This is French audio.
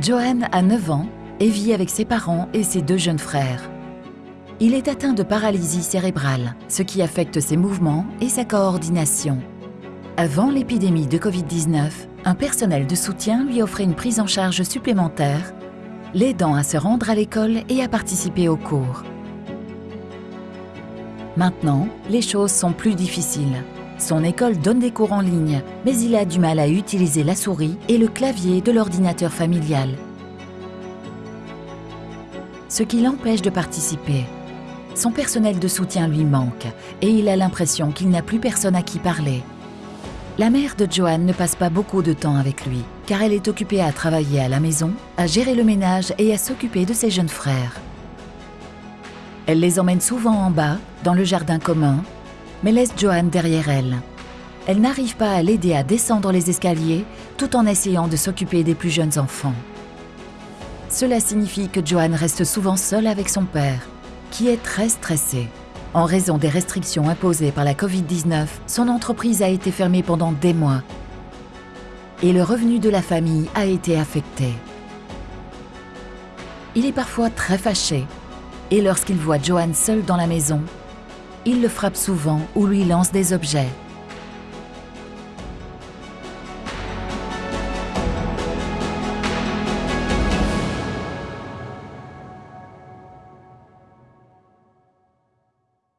Johan a 9 ans et vit avec ses parents et ses deux jeunes frères. Il est atteint de paralysie cérébrale, ce qui affecte ses mouvements et sa coordination. Avant l'épidémie de Covid-19, un personnel de soutien lui offrait une prise en charge supplémentaire, l'aidant à se rendre à l'école et à participer aux cours. Maintenant, les choses sont plus difficiles. Son école donne des cours en ligne, mais il a du mal à utiliser la souris et le clavier de l'ordinateur familial. Ce qui l'empêche de participer. Son personnel de soutien lui manque et il a l'impression qu'il n'a plus personne à qui parler. La mère de Johan ne passe pas beaucoup de temps avec lui, car elle est occupée à travailler à la maison, à gérer le ménage et à s'occuper de ses jeunes frères. Elle les emmène souvent en bas, dans le jardin commun, mais laisse Johan derrière elle. Elle n'arrive pas à l'aider à descendre les escaliers tout en essayant de s'occuper des plus jeunes enfants. Cela signifie que Johan reste souvent seul avec son père, qui est très stressé. En raison des restrictions imposées par la Covid-19, son entreprise a été fermée pendant des mois et le revenu de la famille a été affecté. Il est parfois très fâché et lorsqu'il voit Johan seul dans la maison, il le frappe souvent ou lui lance des objets.